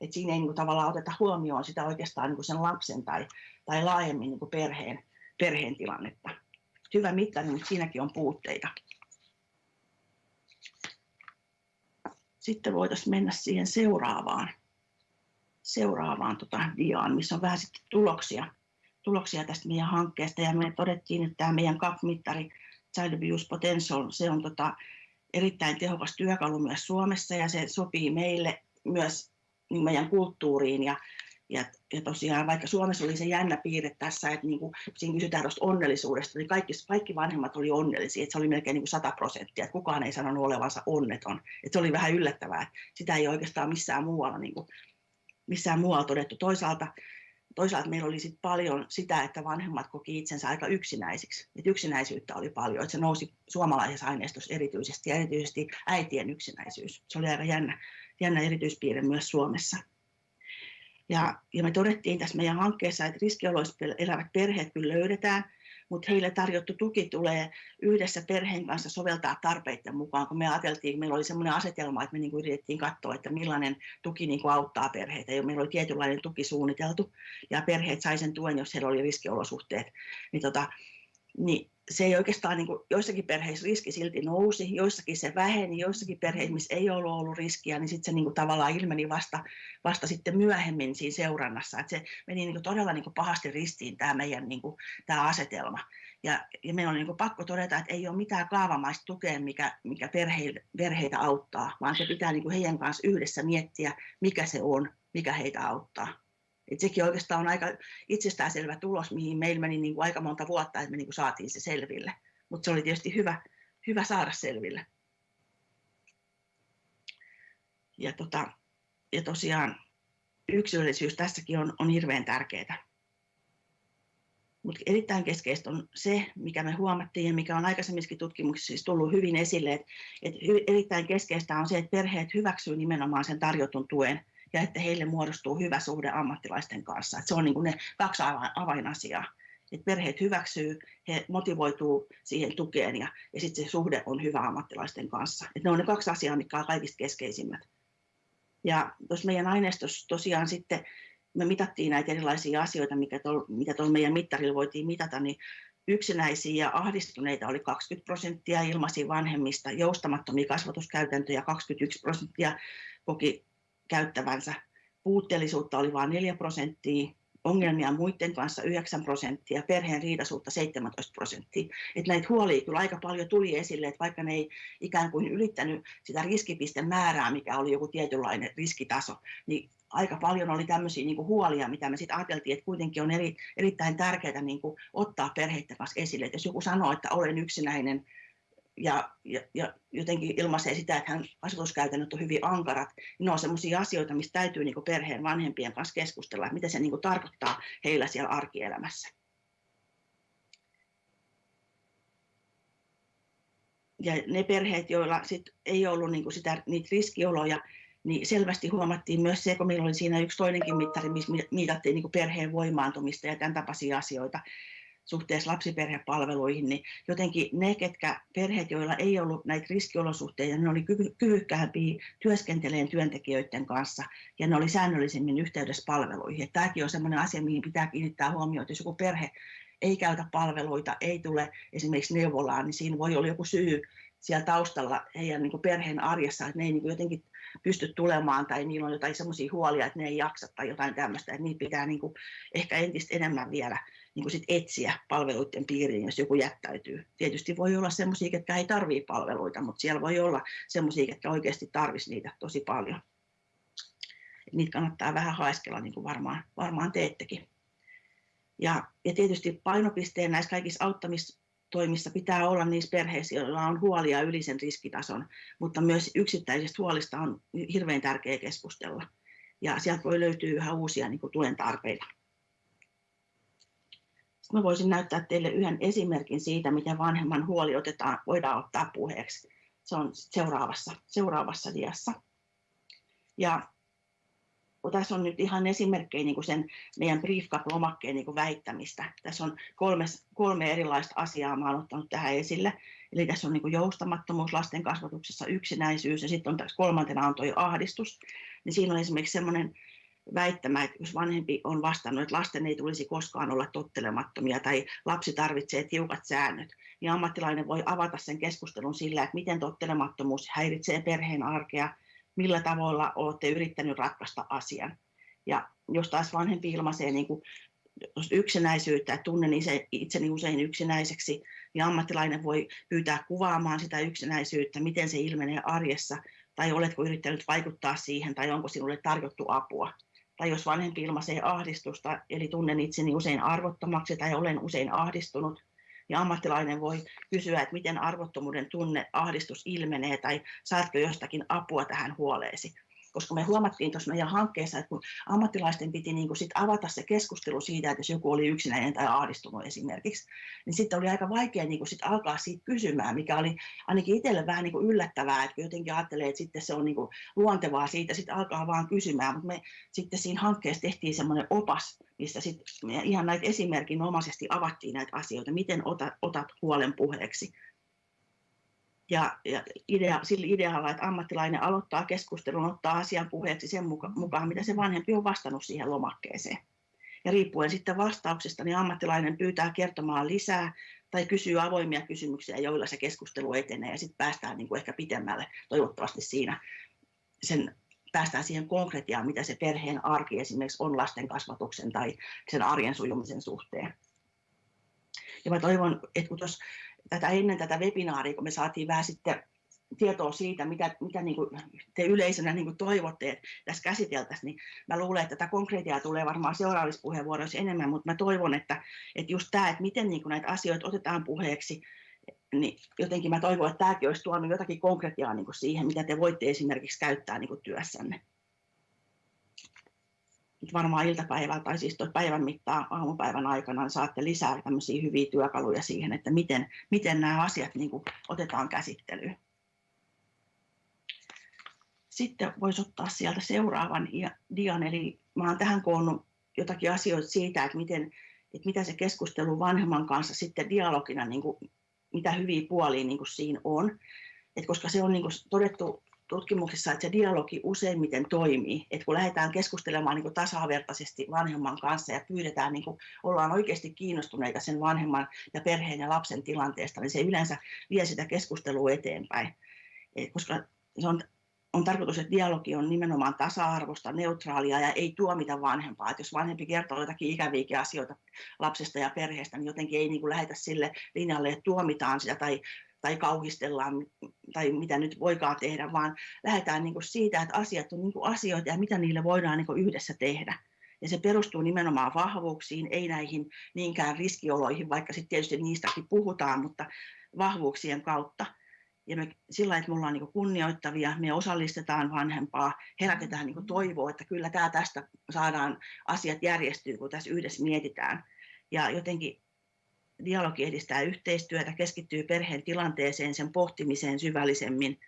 Et siinä ei niin kuin tavallaan oteta huomioon sitä oikeastaan niin kuin sen lapsen tai, tai laajemmin niin kuin perheen, perheen tilannetta hyvä mittari, mutta siinäkin on puutteita. Sitten voitaisiin mennä siihen seuraavaan, seuraavaan tota diaan, missä on vähän sitten tuloksia, tuloksia tästä meidän hankkeesta. Ja me todettiin, että tämä meidän CAP-mittari Child Abuse Potential, se on tota erittäin tehokas työkalu myös Suomessa ja se sopii meille myös niin meidän kulttuuriin ja ja, ja tosiaan vaikka Suomessa oli se jännä piirre tässä, että niin kuin, siinä kysytään tuosta onnellisuudesta, niin kaikki, kaikki vanhemmat oli onnellisia, että se oli melkein niin kuin 100 prosenttia, että kukaan ei sanonut olevansa onneton. Että se oli vähän yllättävää, että sitä ei oikeastaan missään muualla, niin kuin, missään muualla todettu. Toisaalta, toisaalta meillä oli sit paljon sitä, että vanhemmat koki itsensä aika yksinäisiksi. Että yksinäisyyttä oli paljon, että se nousi suomalaisessa aineistossa erityisesti ja erityisesti äitien yksinäisyys. Se oli aika jännä, jännä erityispiirre myös Suomessa. Ja, ja me todettiin tässä meidän hankkeessa, että riskioloissa elävät perheet kyllä löydetään, mutta heille tarjottu tuki tulee yhdessä perheen kanssa soveltaa tarpeiden mukaan, kun me ajateltiin, meillä oli sellainen asetelma, että me niin kuin yritettiin katsoa, että millainen tuki niin kuin auttaa perheitä. Ja meillä oli tietynlainen tuki suunniteltu, ja perheet sai sen tuen, jos heillä oli riskiolosuhteet. Niin tota, niin se ei oikeastaan, niin kuin, joissakin perheissä riski silti nousi, joissakin se väheni, joissakin perheissä, missä ei ollut ollut riskiä, niin sitten se niin kuin, tavallaan ilmeni vasta, vasta sitten myöhemmin siinä seurannassa. Et se meni niin kuin, todella niin kuin, pahasti ristiin tämä meidän niin kuin, tämä asetelma. Ja, ja meidän on niin kuin, pakko todeta, että ei ole mitään kaavamaista tukea, mikä, mikä perheitä, perheitä auttaa, vaan se pitää niin kuin, heidän kanssa yhdessä miettiä, mikä se on, mikä heitä auttaa. Et sekin oikeastaan on aika itsestäänselvä tulos, mihin meillä meni niin kuin aika monta vuotta, että me niin kuin saatiin se selville. Mutta se oli tietysti hyvä, hyvä saada selville. Ja, tota, ja tosiaan yksilöllisyys tässäkin on, on hirveän tärkeää. Mutta erittäin keskeistä on se, mikä me huomattiin ja mikä on aikaisemminkin tutkimuksissa siis tullut hyvin esille, että et erittäin keskeistä on se, että perheet hyväksyy nimenomaan sen tarjotun tuen ja että heille muodostuu hyvä suhde ammattilaisten kanssa. Että se on niin kuin ne kaksi avainasiaa. Että perheet hyväksyy, he motivoituu siihen tukeen ja, ja sitten se suhde on hyvä ammattilaisten kanssa. Että ne on ne kaksi asiaa, mitkä on kaikista keskeisimmät. Ja tuossa meidän aineistossa tosiaan sitten me mitattiin näitä erilaisia asioita, mikä tol, mitä tuolla meidän mittarilla voitiin mitata, niin yksinäisiä ja ahdistuneita oli 20 prosenttia ilmaisia vanhemmista, joustamattomia kasvatuskäytäntöjä 21 prosenttia koki käyttävänsä. Puutteellisuutta oli vain 4 prosenttia, ongelmia muiden kanssa 9 prosenttia, perheen riidasuutta 17 prosenttia. Et näitä huolia kyllä aika paljon tuli esille, että vaikka ne ei ikään kuin ylittänyt sitä riskipisten määrää, mikä oli joku tietynlainen riskitaso, niin aika paljon oli tämmöisiä niin huolia, mitä me sitten ajateltiin, että kuitenkin on eri, erittäin tärkeää niin ottaa perheiden kanssa esille. Et jos joku sanoo, että olen yksinäinen, ja, ja, ja jotenkin ilmaisee sitä, että hän kasvatuskäytännöt on hyvin ankarat, ne on sellaisia asioita, mistä täytyy niin perheen vanhempien kanssa keskustella, että mitä se niin tarkoittaa heillä siellä arkielämässä. Ja ne perheet, joilla sit ei ollut niin sitä, niitä riskioloja, niin selvästi huomattiin myös se, kun meillä oli siinä yksi toinenkin mittari, missä mitattiin niin perheen voimaantumista ja tämän tapaisia asioita, suhteessa lapsiperhepalveluihin, niin jotenkin ne, ketkä perheet, joilla ei ollut näitä riskiolosuhteita, ne oli kyvykkäämpiä työskenteleen työntekijöiden kanssa ja ne oli säännöllisemmin yhteydessä palveluihin. Että tämäkin on sellainen asia, mihin pitää kiinnittää huomioon, että jos joku perhe ei käytä palveluita, ei tule esimerkiksi neuvolaan, niin siinä voi olla joku syy siellä taustalla heidän niin perheen arjessa, että ne ei niin jotenkin pysty tulemaan tai niillä on jotain sellaisia huolia, että ne ei jaksa tai jotain tämmöistä, että niitä pitää niin ehkä entistä enemmän vielä niin kuin sit etsiä palveluiden piiriin, jos joku jättäytyy. Tietysti voi olla sellaisia, jotka ei tarvitse palveluita, mutta siellä voi olla sellaisia, jotka oikeasti tarvitsisivat niitä tosi paljon. Niitä kannattaa vähän haiskella, niin kuin varmaan, varmaan teettekin. Ja, ja tietysti painopisteen näissä kaikissa auttamistoimissa pitää olla niissä perheissä, joilla on huolia yli sen riskitason, mutta myös yksittäisistä huolista on hirveän tärkeää keskustella. Ja sieltä voi löytyä yhä uusia niin kuin tuen tarpeita. Mä voisin näyttää teille yhden esimerkin siitä, miten vanhemman huoli otetaan, voidaan ottaa puheeksi. Se on seuraavassa, seuraavassa diassa. Ja tässä on nyt ihan esimerkkejä niin kuin sen meidän briefcap-lomakkeen niin kuin väittämistä. Tässä on kolme, kolme erilaista asiaa, mä olen ottanut tähän esille. Eli tässä on niin kuin joustamattomuus lasten kasvatuksessa, yksinäisyys ja sitten on tässä kolmantena on tuo ahdistus. Niin siinä on esimerkiksi sellainen väittämä, että jos vanhempi on vastannut, että lasten ei tulisi koskaan olla tottelemattomia tai lapsi tarvitsee tiukat säännöt, niin ammattilainen voi avata sen keskustelun sillä, että miten tottelemattomuus häiritsee perheen arkea, millä tavoilla olette yrittänyt ratkaista asian. Ja jos taas vanhempi ilmaisee niin kuin yksinäisyyttä, että tunnen itseni usein yksinäiseksi, niin ammattilainen voi pyytää kuvaamaan sitä yksinäisyyttä, miten se ilmenee arjessa, tai oletko yrittänyt vaikuttaa siihen, tai onko sinulle tarjottu apua tai jos vanhempi ilmaisee ahdistusta, eli tunnen itseni usein arvottomaksi tai olen usein ahdistunut, niin ammattilainen voi kysyä, että miten arvottomuuden tunne, ahdistus ilmenee tai saatko jostakin apua tähän huoleesi koska me huomattiin tuossa meidän hankkeessa, että kun ammattilaisten piti niin kuin sit avata se keskustelu siitä, että jos joku oli yksinäinen tai ahdistunut esimerkiksi, niin sitten oli aika vaikea niin kuin sit alkaa siitä kysymään, mikä oli ainakin itselle vähän niin kuin yllättävää, että jotenkin ajattelee, että sitten se on niin kuin luontevaa siitä sitten alkaa vaan kysymään, mutta me sitten siinä hankkeessa tehtiin semmoinen opas, missä sitten ihan näitä esimerkinomaisesti avattiin näitä asioita, miten otat, otat huolen puheeksi ja, ja idea, sillä idealla, että ammattilainen aloittaa keskustelun, ottaa asian puheeksi sen muka, mukaan, mitä se vanhempi on vastannut siihen lomakkeeseen. Ja riippuen sitten vastauksesta, niin ammattilainen pyytää kertomaan lisää tai kysyy avoimia kysymyksiä, joilla se keskustelu etenee ja sitten päästään niin kuin ehkä pitemmälle toivottavasti siinä sen päästään siihen konkretiaan, mitä se perheen arki esimerkiksi on lasten kasvatuksen tai sen arjen sujumisen suhteen. Ja mä toivon, että kun tos, tätä ennen tätä webinaaria, kun me saatiin vähän sitten tietoa siitä, mitä, mitä niin kuin te yleisönä niin kuin toivotte, että tässä käsiteltäisiin, niin mä luulen, että tätä konkretiaa tulee varmaan seuraavissa puheenvuoroissa enemmän, mutta mä toivon, että, että just tämä, että miten niin kuin näitä asioita otetaan puheeksi, niin jotenkin mä toivon, että tämäkin olisi tuonut jotakin konkretiaa niin kuin siihen, mitä te voitte esimerkiksi käyttää niin kuin työssänne. Nyt varmaan iltapäivällä tai siis päivän mittaan aamupäivän aikana niin saatte lisää tämmöisiä hyviä työkaluja siihen, että miten, miten nämä asiat niin kuin otetaan käsittelyyn. Sitten voisi ottaa sieltä seuraavan dian, eli mä olen tähän koonnut jotakin asioita siitä, että, miten, että mitä se keskustelu vanhemman kanssa sitten dialogina, niin kuin, mitä hyviä puolia niin kuin siinä on. Et koska se on niin kuin todettu tutkimuksissa, että se dialogi useimmiten toimii. Et kun lähdetään keskustelemaan niin kuin tasavertaisesti vanhemman kanssa ja pyydetään, niin kuin ollaan oikeasti kiinnostuneita sen vanhemman ja perheen ja lapsen tilanteesta, niin se yleensä vie sitä keskustelua eteenpäin. Et koska se on on tarkoitus, että dialogi on nimenomaan tasa-arvosta, neutraalia ja ei tuomita vanhempaa. Että jos vanhempi kertoo jotakin ikäviäkin asioita lapsesta ja perheestä, niin jotenkin ei niin kuin lähetä sille linjalle, että tuomitaan sitä tai, tai kauhistellaan tai mitä nyt voikaan tehdä, vaan lähdetään niin kuin siitä, että asiat on niin kuin asioita ja mitä niille voidaan niin kuin yhdessä tehdä. Ja se perustuu nimenomaan vahvuuksiin, ei näihin niinkään riskioloihin, vaikka sitten tietysti niistäkin puhutaan, mutta vahvuuksien kautta ja me sillä että me ollaan niin kunnioittavia, me osallistetaan vanhempaa, herätetään niin toivoa, että kyllä tämä tästä saadaan asiat järjestyy, kun tässä yhdessä mietitään. Ja jotenkin dialogi edistää yhteistyötä, keskittyy perheen tilanteeseen, sen pohtimiseen syvällisemmin.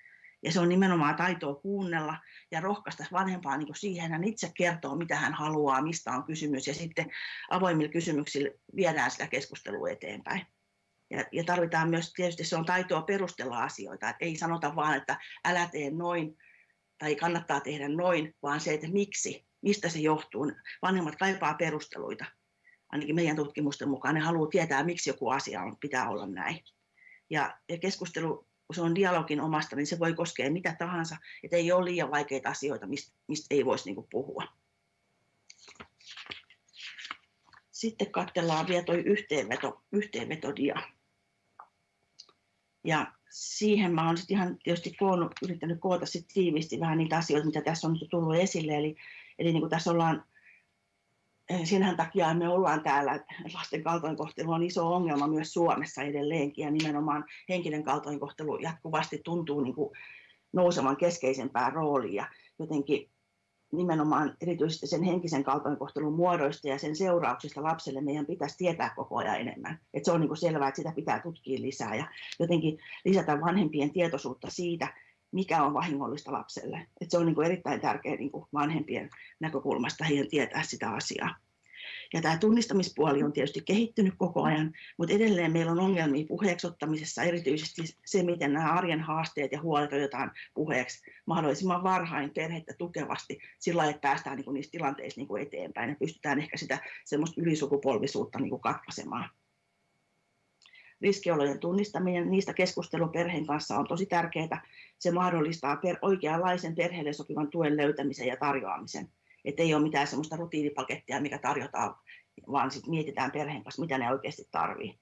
Ja se on nimenomaan taitoa kuunnella ja rohkaista vanhempaa niin siihen, hän itse kertoo, mitä hän haluaa, mistä on kysymys, ja sitten avoimilla kysymyksillä viedään sitä keskustelua eteenpäin. Ja, ja tarvitaan myös, tietysti se on taitoa perustella asioita, että ei sanota vaan, että älä tee noin tai kannattaa tehdä noin, vaan se, että miksi, mistä se johtuu. Vanhemmat kaipaa perusteluita. Ainakin meidän tutkimusten mukaan ne haluaa tietää, miksi joku asia on, pitää olla näin. Ja, ja keskustelu, kun se on dialogin omasta, niin se voi koskea mitä tahansa, että ei ole liian vaikeita asioita, mistä, mistä ei voisi niin puhua. Sitten katsellaan vielä tuo yhteenveto, yhteenvetodia. Ja siihen mä olen sitten ihan tietysti koonnut, yrittänyt koota sit tiiviisti vähän niitä asioita, mitä tässä on tullut esille. Eli, eli niin kuin tässä ollaan, eh, senhän takia me ollaan täällä, lasten kaltoinkohtelu on iso ongelma myös Suomessa edelleenkin, ja nimenomaan henkinen kaltoinkohtelu jatkuvasti tuntuu niin kuin nousevan keskeisempään rooliin, ja jotenkin nimenomaan erityisesti sen henkisen kaltoinkohtelun muodoista ja sen seurauksista lapselle meidän pitäisi tietää koko ajan enemmän. Et se on niin selvää, että sitä pitää tutkia lisää ja jotenkin lisätä vanhempien tietoisuutta siitä, mikä on vahingollista lapselle. Et se on niin erittäin tärkeää niin vanhempien näkökulmasta heidän tietää sitä asiaa. Ja tämä tunnistamispuoli on tietysti kehittynyt koko ajan, mutta edelleen meillä on ongelmia puheeksi ottamisessa, erityisesti se, miten nämä arjen haasteet ja huolet otetaan puheeksi mahdollisimman varhain perhettä tukevasti sillä että päästään niin kuin niissä tilanteissa niin kuin eteenpäin ja pystytään ehkä sitä semmoista ylisukupolvisuutta niin kuin katkaisemaan. Riskiolojen tunnistaminen, niistä keskustelu perheen kanssa on tosi tärkeää. Se mahdollistaa per, oikeanlaisen perheelle sopivan tuen löytämisen ja tarjoamisen että ei ole mitään semmoista rutiinipakettia, mikä tarjotaan, vaan sitten mietitään perheen kanssa, mitä ne oikeasti tarvii.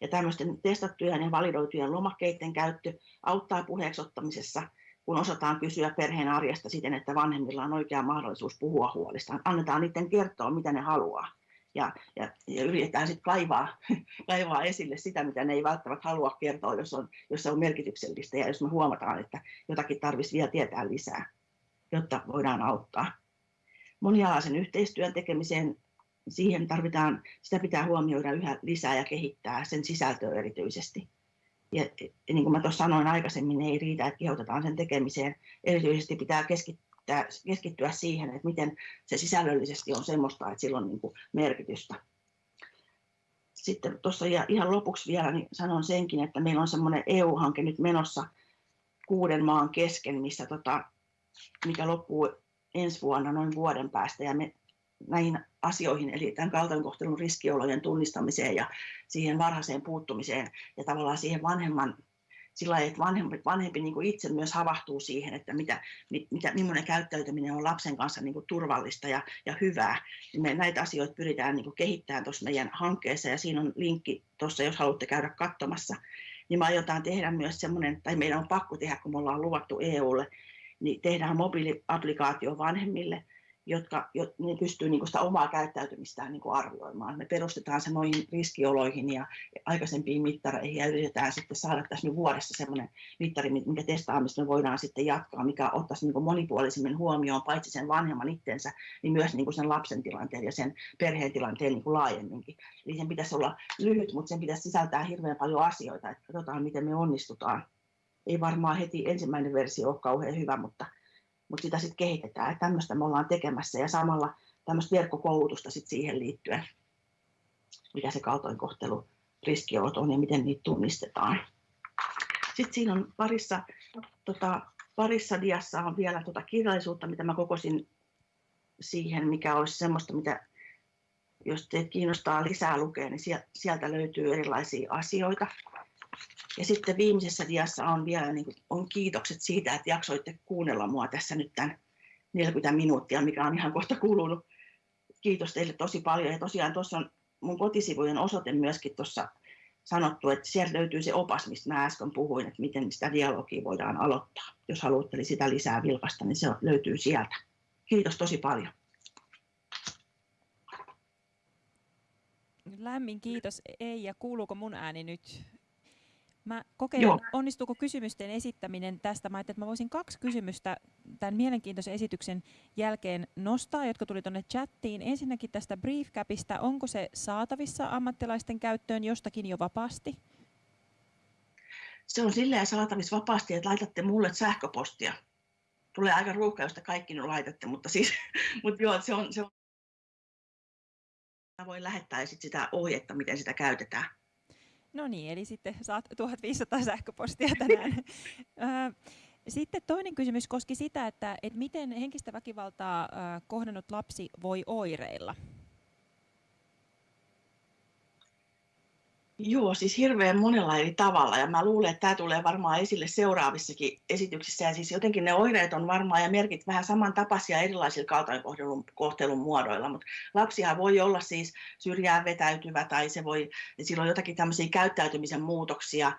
Ja tämmöisten testattujen ja validoitujen lomakkeiden käyttö auttaa puheeksi ottamisessa, kun osataan kysyä perheen arjesta siten, että vanhemmilla on oikea mahdollisuus puhua huolistaan. Annetaan niiden kertoa, mitä ne haluaa. Ja, ja, ja yritetään sitten kaivaa, *laughs* kaivaa esille sitä, mitä ne ei välttämättä halua kertoa, jos, on, jos se on merkityksellistä ja jos me huomataan, että jotakin tarvitsisi vielä tietää lisää, jotta voidaan auttaa monialaisen yhteistyön tekemiseen siihen tarvitaan, sitä pitää huomioida yhä lisää ja kehittää sen sisältöä erityisesti. Ja, niin kuin mä tuossa sanoin aikaisemmin, ei riitä, että kehotetaan sen tekemiseen. Erityisesti pitää keskittyä, keskittyä siihen, että miten se sisällöllisesti on semmoista, että sillä on niin kuin merkitystä. Sitten tuossa ihan lopuksi vielä niin sanon senkin, että meillä on semmoinen EU-hanke nyt menossa kuuden maan kesken, missä tota, mikä loppuu ensi vuonna noin vuoden päästä ja me näihin asioihin, eli tämän kaltoinkohtelun riskiolojen tunnistamiseen ja siihen varhaiseen puuttumiseen ja tavallaan siihen vanhemman sillä että vanhempi, vanhempi niin kuin itse myös havahtuu siihen, että mitä, mitä, millainen käyttäytyminen on lapsen kanssa niin kuin turvallista ja, ja hyvää. Me näitä asioita pyritään niin kuin kehittämään tuossa meidän hankkeessa ja siinä on linkki tuossa, jos haluatte käydä katsomassa. Niin me aiotaan tehdä myös semmoinen, tai meidän on pakko tehdä, kun me ollaan luvattu EUlle, niin tehdään mobiiliaplikaatio vanhemmille – jotka jo, ne pystyy niin sitä omaa käyttäytymistään niin arvioimaan. Me perustetaan se noihin riskioloihin ja aikaisempiin mittareihin ja yritetään sitten saada tässä nyt vuodessa sellainen mittari, minkä testaamista me voidaan sitten jatkaa, mikä ottaisi niin monipuolisemmin huomioon paitsi sen vanhemman itsensä, niin myös niin sen lapsen tilanteen ja sen perheen tilanteen niin laajemminkin. Eli sen pitäisi olla lyhyt, mutta sen pitäisi sisältää hirveän paljon asioita, että katsotaan miten me onnistutaan. Ei varmaan heti ensimmäinen versio ole kauhean hyvä, mutta mutta sitä sitten kehitetään. Että tämmöistä me ollaan tekemässä ja samalla tämmöistä verkkokoulutusta sit siihen liittyen, mitä se kaltoinkohtelu riskiolot on ja miten niitä tunnistetaan. Sitten siinä on parissa, tota, parissa diassa on vielä tota kirjallisuutta, mitä mä kokosin siihen, mikä olisi semmoista, mitä jos teitä kiinnostaa lisää lukea, niin sieltä löytyy erilaisia asioita. Ja sitten viimeisessä diassa on vielä niin kuin, on kiitokset siitä, että jaksoitte kuunnella mua tässä nyt tämän 40 minuuttia, mikä on ihan kohta kulunut. Kiitos teille tosi paljon. Ja tosiaan tuossa on mun kotisivujen osoite myöskin tuossa sanottu, että sieltä löytyy se opas, mistä mä äsken puhuin, että miten sitä dialogia voidaan aloittaa. Jos haluatte sitä lisää vilkasta, niin se löytyy sieltä. Kiitos tosi paljon. Lämmin kiitos Eija. Kuuluuko mun ääni nyt Mä kokeilen, Joo. onnistuuko kysymysten esittäminen tästä. Mä että mä voisin kaksi kysymystä tämän mielenkiintoisen esityksen jälkeen nostaa, jotka tuli tuonne chattiin. Ensinnäkin tästä Briefcapista, onko se saatavissa ammattilaisten käyttöön jostakin jo vapaasti? Se on silleen saatavissa vapaasti, että laitatte mulle sähköpostia. Tulee aika ruuhka, josta kaikki nyt laitatte, mutta siis, *laughs* mutta joo, se on, se on Mä voin lähettää sit sitä ohjetta, miten sitä käytetään. No niin, eli sitten saat 1500 sähköpostia tänään. *laughs* Sitten toinen kysymys koski sitä, että, että miten henkistä väkivaltaa kohdannut lapsi voi oireilla. Joo, siis hirveän monella eri tavalla ja mä luulen, että tämä tulee varmaan esille seuraavissakin esityksissä ja siis jotenkin ne oireet on varmaan ja merkit vähän samantapaisia erilaisilla kaltoinkohtelun kohtelun muodoilla, mutta lapsia voi olla siis syrjään vetäytyvä tai se voi, sillä on jotakin tämmöisiä käyttäytymisen muutoksia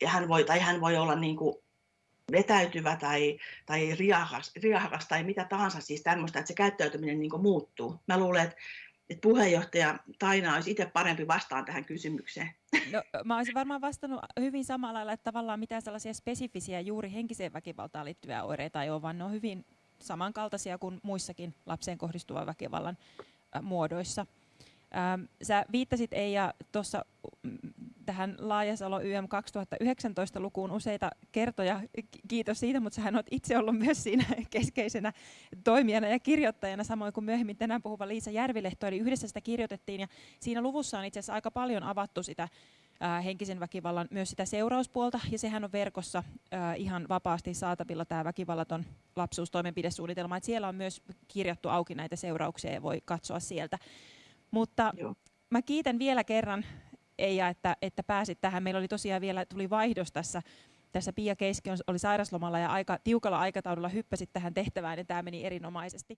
ja hän voi, tai hän voi olla niin kuin vetäytyvä tai, tai riahakas, riahakas tai mitä tahansa siis tämmöistä, että se käyttäytyminen niin muuttuu. Mä luulen, että että puheenjohtaja Taina olisi itse parempi vastaan tähän kysymykseen. No, mä olisin varmaan vastannut hyvin samalla lailla, että tavallaan mitään sellaisia spesifisiä juuri henkiseen väkivaltaan liittyviä oireita ei ole, vaan ne on hyvin samankaltaisia kuin muissakin lapseen kohdistuvan väkivallan muodoissa. Sä viittasit Eija tuossa tähän Laajasalo YM 2019 lukuun useita kertoja. Kiitos siitä, mutta sähän olet itse ollut myös siinä *laughs* keskeisenä toimijana ja kirjoittajana, samoin kuin myöhemmin tänään puhuva Liisa Järvilehto, eli yhdessä sitä kirjoitettiin. Ja siinä luvussa on itse asiassa aika paljon avattu sitä henkisen väkivallan, myös sitä seurauspuolta, ja sehän on verkossa ihan vapaasti saatavilla tämä väkivallaton lapsuustoimenpidesuunnitelma. Et siellä on myös kirjattu auki näitä seurauksia ja voi katsoa sieltä. Mutta Joo. mä kiitän vielä kerran Eija, että, että pääsit tähän. Meillä oli tosiaan vielä, tuli vaihdos tässä, tässä Pia Keiski oli sairaslomalla ja aika tiukalla aikataululla hyppäsit tähän tehtävään ja tämä meni erinomaisesti.